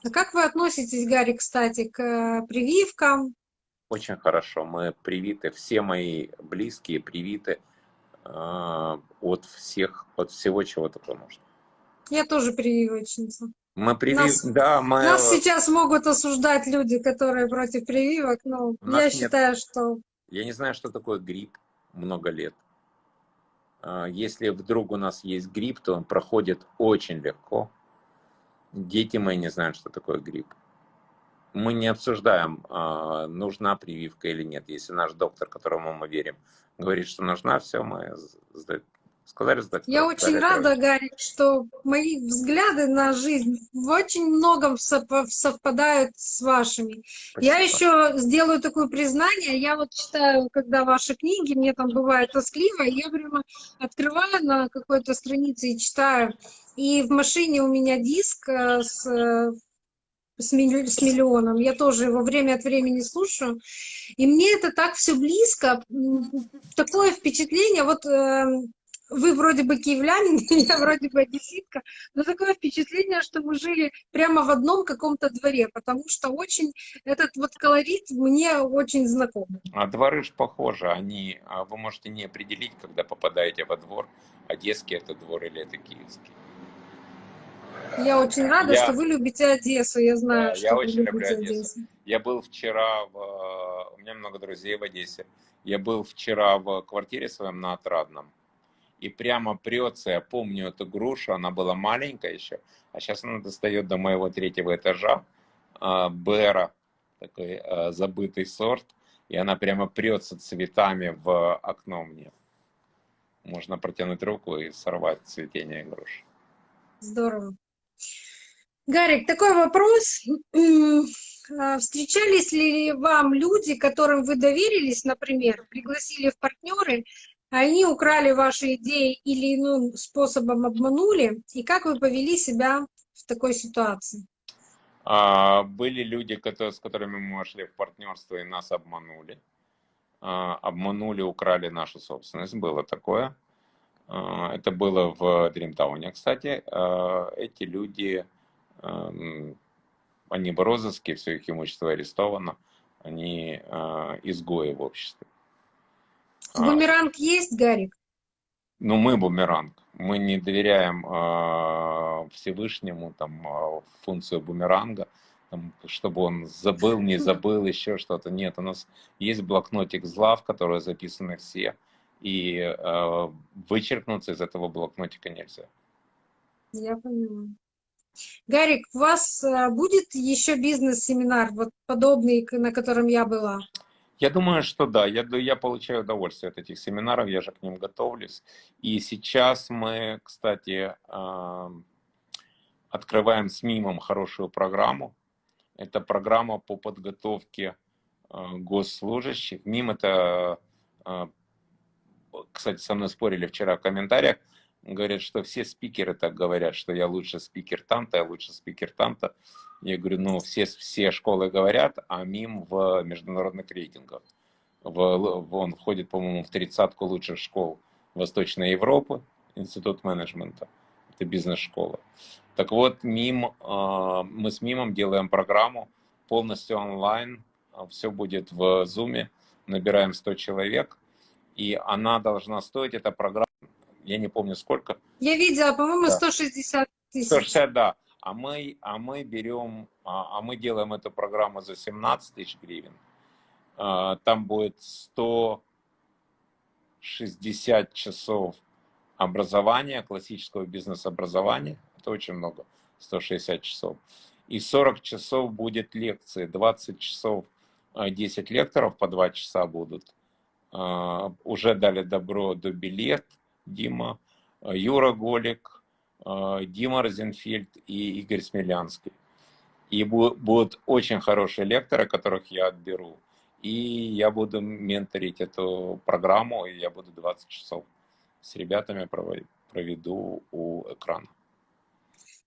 А как вы относитесь, Гарри, кстати, к прививкам? Очень хорошо. Мы привиты, все мои близкие привиты а, от всех, от всего, чего только можно. Я тоже прививочница. Мы привив... нас, да, мы... нас сейчас могут осуждать люди, которые против прививок, но я нет... считаю, что... Я не знаю, что такое грипп много лет. А, если вдруг у нас есть грипп, то он проходит очень легко. Дети мои не знают, что такое грипп. Мы не обсуждаем, а, нужна прививка или нет. Если наш доктор, которому мы верим, говорит, что нужна, все, мы сказали сдать. Я очень рада, Гарри, что мои взгляды на жизнь в очень многом совпадают с вашими. Спасибо. Я еще сделаю такое признание. Я вот читаю, когда ваши книги, мне там бывает тоскливо, я прямо открываю на какой-то странице и читаю. И в машине у меня диск э, с э, с, миллионом. Я тоже его время от времени слушаю. И мне это так все близко. Такое впечатление, вот э, вы вроде бы киевлянин, я вроде бы одесситка, но такое впечатление, что мы жили прямо в одном каком-то дворе, потому что очень этот вот колорит мне очень знаком. А дворы же похожи, они, а вы можете не определить, когда попадаете во двор, одесский это двор или это киевский. Я очень рада, Я- что вы любите Одессу. Я знаю, Да, что я вы очень люблю любите Одессу. Я был вчера, в, у меня много друзей в Одессе. Я был вчера в квартире своем на Отрадном. И прямо прется, я помню эту грушу, она была маленькая еще, а сейчас она достает до моего третьего этажа. А, Бера, такой а, забытый сорт, и она прямо прется цветами в окно мне. Можно протянуть руку и сорвать цветение груши. Здорово. Гарик, такой вопрос. А, Встречались ли вам люди, которым вы доверились, например, пригласили в партнеры, они украли ваши идеи или иным способом обманули? И как вы повели себя в такой ситуации? А, Были люди, которые, с которыми мы вошли в партнерство и нас обманули. А, Обманули, украли нашу собственность. Было такое. А, Это было в Дримтауне, кстати. А, Эти люди, ам, они в розыске, все их имущество арестовано. Они а, изгои в обществе. А, Бумеранг есть, Гарик? Ну, мы бумеранг. Мы не доверяем э, Всевышнему там э, функцию бумеранга, там, чтобы он забыл, не забыл, еще что-то. Нет, у нас есть блокнотик зла, в который записаны все, и э, вычеркнуться из этого блокнотика нельзя. Я поняла. Гарик, у вас будет еще бизнес-семинар, вот подобный, на котором я была? Я думаю, что да, я, я получаю удовольствие от этих семинаров, я же к ним готовлюсь. И сейчас мы, кстати, открываем с МИМом хорошую программу. Это программа по подготовке а, госслужащих. МИМ это, а, кстати, со мной спорили вчера в комментариях, говорят, что все спикеры так говорят, что я лучше спикер там-то, я лучше спикер там-то. Я говорю, ну, все, все школы говорят, а МИМ в международных рейтингах. В, он входит, по-моему, в тридцатку лучших школ Восточной Европы, Институт менеджмента. Это бизнес-школа. Так вот, МИМ, а, мы с МИМом делаем программу полностью онлайн. Все будет в Zoom. Набираем 100 человек. И она должна стоить, эта программа, я не помню сколько, Я видела, по-моему, Да. 160 тысяч. 160, да. А мы, а мы берем, а, а мы делаем эту программу за 17 тысяч гривен. А, Там будет 160 часов образования, классического бизнес-образования. Это очень много, 160 часов. И 40 часов будет лекции, 20 часов, а, 10 лекторов по 2 часа будут. А, Уже дали добро до билет Дима, а, Юра Голик, а, Дима Розенфельд и Игорь Смелянский. И бу- будут очень хорошие лекторы, которых я отберу. И я буду менторить эту программу, и я буду 20 часов с ребятами проведу у экрана.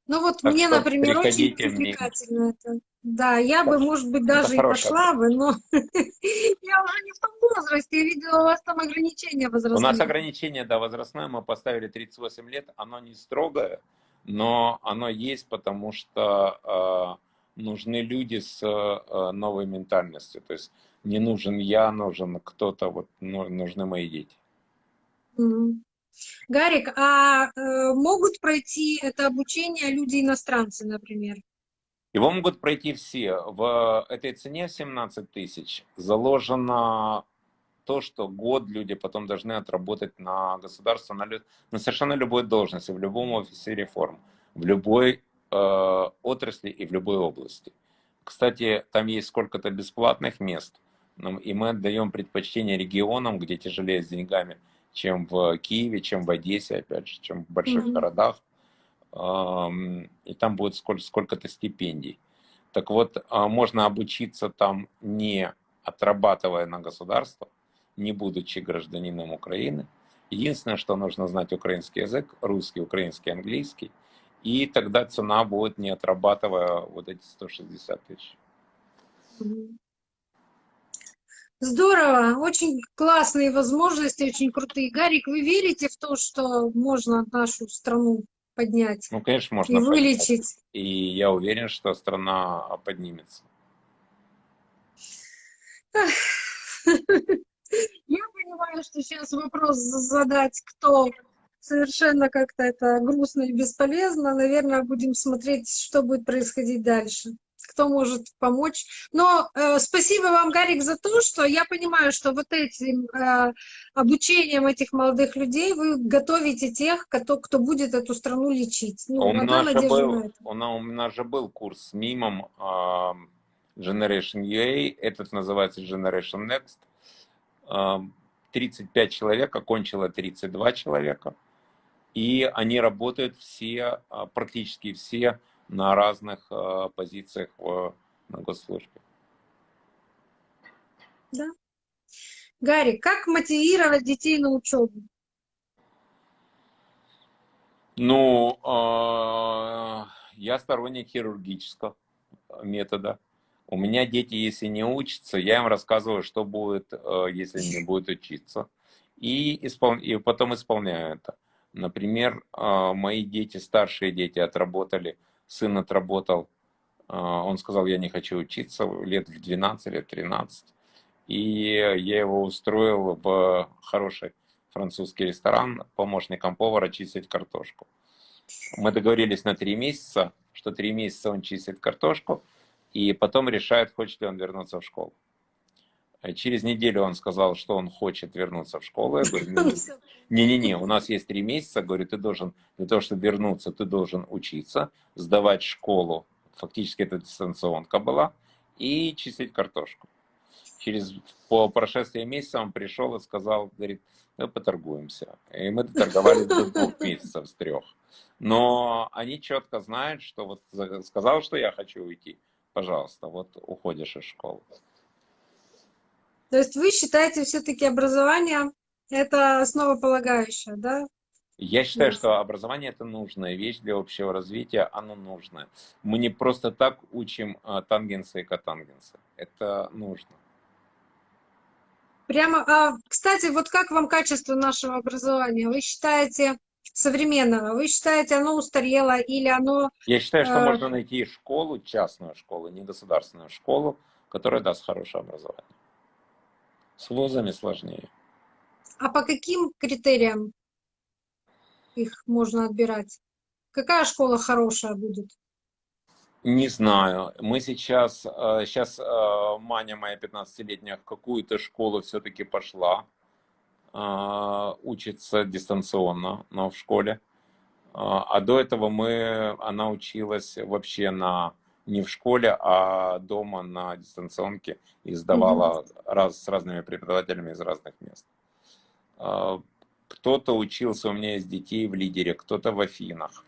Ну вот Так мне, например, очень привлекательно это. Да, я бы, может быть, Это даже и хорошая пошла бы, но я уже не в том возрасте. Я видела, у вас там ограничения У нас возрастные. ограничение, да, возрастное, мы поставили 38 лет, оно не строгое, но оно есть, потому что э, нужны люди с э, новой ментальностью. То есть не нужен я, нужен кто-то, вот ну, нужны мои дети. Мгм. Гарик, а э, могут пройти это обучение люди-иностранцы, например? Его могут пройти все. В этой цене в 17 тысяч заложено то, что год люди потом должны отработать на государство, на, на совершенно любой должности, в любом офисе реформ, в любой э, отрасли и в любой области. Кстати, там есть сколько-то бесплатных мест, и мы отдаем предпочтение регионам, где тяжелее с деньгами, чем в Киеве, чем в Одессе, опять же, чем в больших Мгм. городах. И там будет сколь- сколько-то стипендий. Так вот, а, можно обучиться там не отрабатывая на государство, не будучи гражданином Украины. Единственное, что нужно знать украинский язык, русский, украинский, английский. И тогда цена будет не отрабатывая вот эти 160 тысяч. Здорово, очень классные возможности, очень крутые. Гарик, вы верите в то, что можно нашу страну поднять Ну, конечно, и можно поднять. вылечить? И я уверен, что страна поднимется. Я понимаю, что сейчас вопрос задать, кто совершенно как-то это грустно и бесполезно. Наверное, будем смотреть, что будет происходить дальше кто может помочь. Но э, спасибо вам, Гарик, за то, что я понимаю, что вот этим э, обучением этих молодых людей вы готовите тех, кто, кто будет эту страну лечить. Ну, у, нас же был, у, нас, у нас же был курс с мимом э, Generation UA, этот называется Generation Next. Э, 35 человек, окончило 32 человека. И они работают все, а, практически все, на разных э, позициях в, на госслужбе. Да. Гарри, как мотивировать детей на учебу? Ну, э, я сторонник хирургического метода. У меня дети, если не учатся, я им рассказываю, что будет, э, если не будет учиться. И, испол... и потом исполняю это. Например, э, мои дети, старшие дети отработали сын отработал, а, он сказал, я не хочу учиться, лет в 12, лет 13. И я его устроил в хороший французский ресторан помощником повара чистить картошку. Мы договорились на три месяца, что три месяца он чистит картошку, и потом решает, хочет ли он вернуться в школу. Через неделю он сказал, что он хочет вернуться в школу. Я говорю, не-не-не, у нас есть три месяца. Говорю, ты должен, для того, чтобы вернуться, ты должен учиться, сдавать школу. Фактически это дистанционка была. И чистить картошку. Через, по прошествии месяца он пришел и сказал, говорит, мы поторгуемся. И мы доторговались до двух месяцев с трех. Но они четко знают, что вот сказал, что я хочу уйти, пожалуйста, вот уходишь из школы. То есть вы считаете все-таки образование это основополагающее, да? Я считаю, что образование это нужная вещь для общего развития, оно нужное. Мы не просто так учим а, тангенсы и котангенсы. Это нужно. Прямо, а, кстати, вот как вам качество нашего образования? Вы считаете современного? Вы считаете, оно устарело или оно... Я считаю, что э... можно найти школу, частную школу, не государственную школу, которая даст хорошее образование. С вузами сложнее. А по каким критериям их можно отбирать? Какая школа хорошая будет? Не знаю. Мы сейчас, сейчас э, Маня моя 15-летняя в какую-то школу все-таки пошла. Э, учится дистанционно, но в школе. Э, а до этого мы, она училась вообще на не в школе, а дома на дистанционке и сдавала mm раз, с разными преподавателями из разных мест. А, кто-то учился у меня из детей в лидере, кто-то в Афинах.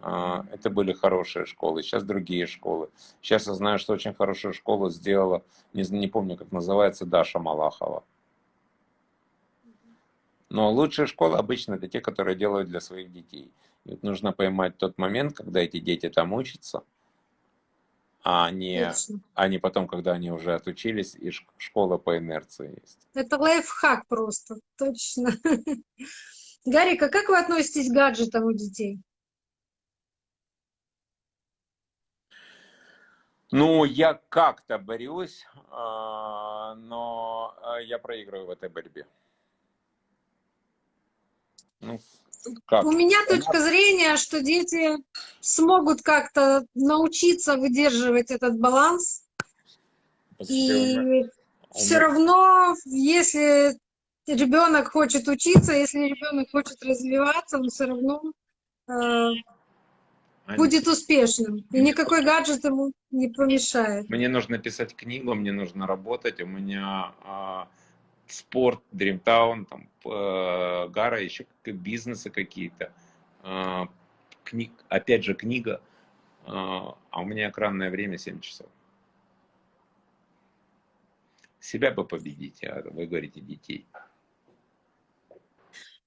А, это были хорошие школы, сейчас другие школы. Сейчас я знаю, что очень хорошую школу сделала, не, не помню, как называется, Даша Малахова. Но лучшие школы обычно это те, которые делают для своих детей. И вот нужно поймать тот момент, когда эти дети там учатся, а не, а не потом, когда они уже отучились, и школа по инерции есть. Это лайфхак просто, точно. Гарика, как вы относитесь к гаджетам у детей? Ну, я как-то борюсь, а, но а, я проигрываю в этой борьбе. Ну, как? У меня точка зрения, что дети смогут как-то научиться выдерживать этот баланс. И все равно, если ребенок хочет учиться, если ребенок хочет развиваться, он все равно э, будет успешным. И никакой гаджет ему не помешает. Мне нужно писать книгу, мне нужно работать. У меня а, спорт, Дримтаун, там, э, Гара, еще бизнесы какие-то. Э, книг, опять же, книга. Э, а у меня экранное время 7 часов. Себя бы победить, а вы говорите детей.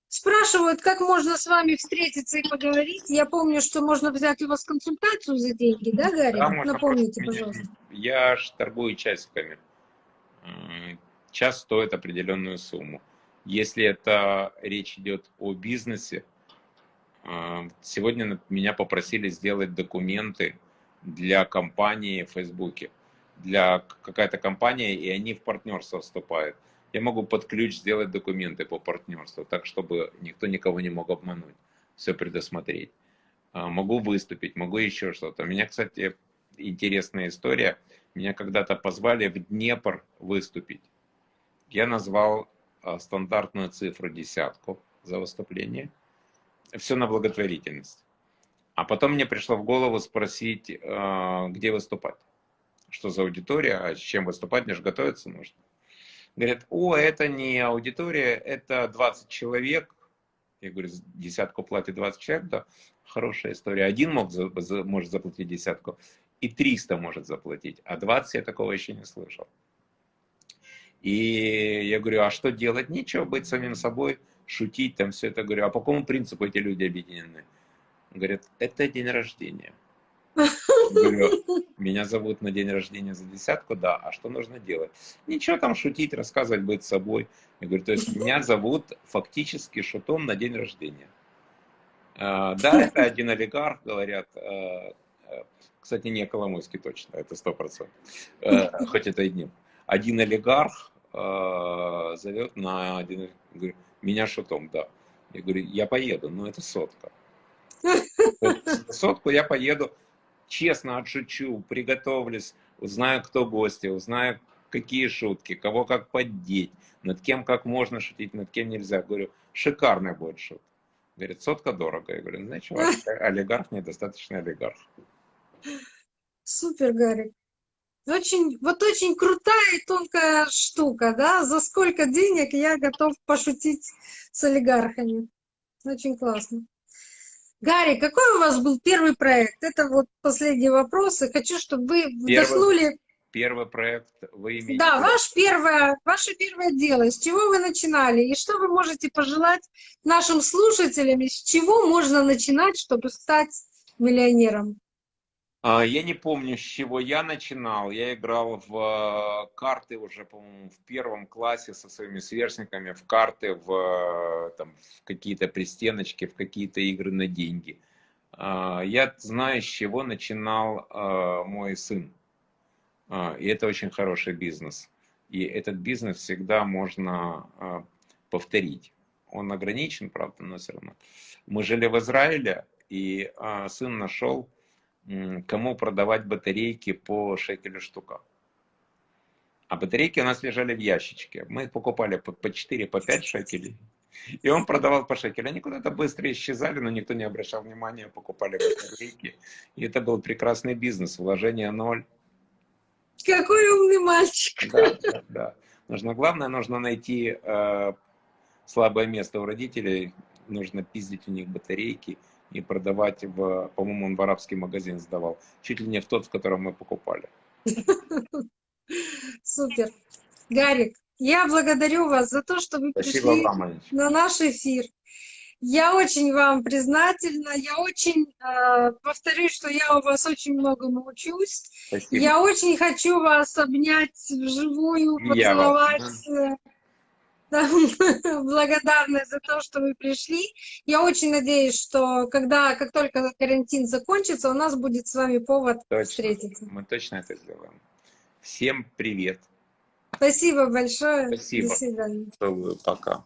Спрашивают, как можно с вами встретиться и поговорить. Я помню, что можно взять у вас консультацию за деньги, да, Гарри? Да, Напомните, пожалуйста. Я ж торгую часиками час стоит определенную сумму. Если это речь идет о бизнесе, а, сегодня меня попросили сделать документы для компании в Фейсбуке. Для какая-то компания, и они в партнерство вступают. Я могу под ключ сделать документы по партнерству, так, чтобы никто никого не мог обмануть, все предусмотреть. А, могу выступить, могу еще что-то. У меня, кстати, интересная история. Меня когда-то позвали в Днепр выступить. Я назвал а, стандартную цифру десятку за выступление. Все на благотворительность. А потом мне пришло в голову спросить, а, где выступать. Что за аудитория, а с чем выступать, мне же готовиться нужно. Говорят, о, это не аудитория, это 20 человек. Я говорю, десятку платит 20 человек, да, хорошая история. Один мог, может заплатить десятку, и 300 может заплатить, а 20 я такого еще не слышал. И я говорю, а что делать? Ничего, быть самим собой, шутить там все это. Говорю, а по какому принципу эти люди объединены? Говорят, это день рождения. Говорю, меня зовут на день рождения за десятку, да, а что нужно делать? Ничего там шутить, рассказывать, быть собой. Я говорю, то есть меня зовут фактически шутом на день рождения. А, да, это один олигарх, говорят, а, а, кстати, не Коломойский точно, это сто процентов, хоть это и днем. Один олигарх зовет на один, говорю, меня шутом, да. Я говорю, я поеду, но это сотка. Сотку я поеду, честно отшучу, приготовлюсь, узнаю, кто гости, узнаю, какие шутки, кого как поддеть, над кем как можно шутить, над кем нельзя. Говорю, шикарный будет шут. Говорит, сотка дорого. Я говорю, знаешь, олигарх недостаточно олигарх. Супер, Гарик. Очень, вот очень крутая и тонкая штука, да? За сколько денег я готов пошутить с олигархами. Очень классно. Гарри, какой у вас был первый проект? Это вот последний вопрос. И хочу, чтобы вы вдохнули... Первый, первый проект вы имеете... Да, ваш первое, ваше первое дело. С чего вы начинали? И что вы можете пожелать нашим слушателям? С чего можно начинать, чтобы стать миллионером? А, я не помню, с чего я начинал. Я играл в э, карты уже, по-моему, в первом классе со своими сверстниками, в карты, в, э, там, в какие-то пристеночки, в какие-то игры на деньги. А, я знаю, с чего начинал э, мой сын. А, и это очень хороший бизнес. И этот бизнес всегда можно повторить. Он ограничен, правда, но все равно. Мы жили в Израиле, и сын нашел кому продавать батарейки по шекелю штука. А батарейки у нас лежали в ящичке. Мы покупали по 4, по 5 шекелей. И он продавал по шекелю. Они куда-то быстро исчезали, но никто не обращал внимания, покупали батарейки. И это был прекрасный бизнес, вложение ноль. Какой умный мальчик. Да, да, да. Нужно, главное, нужно найти э, слабое место у родителей, нужно пиздить у них батарейки и продавать в, по-моему, он в арабский магазин сдавал, чуть ли не в тот, в котором мы покупали. Супер. Гарик, я благодарю вас за то, что вы Спасибо пришли вам, на наш эфир. Я очень вам признательна. Я очень э, повторюсь, что я у вас очень много научусь. Спасибо. Я очень хочу вас обнять вживую, поцеловать. Я благодарна за то, что вы пришли. Я очень надеюсь, что когда, как только карантин закончится, у нас будет с вами повод точно. встретиться. Мы точно это сделаем. Всем привет. Спасибо большое. Спасибо. До свидания. Пока.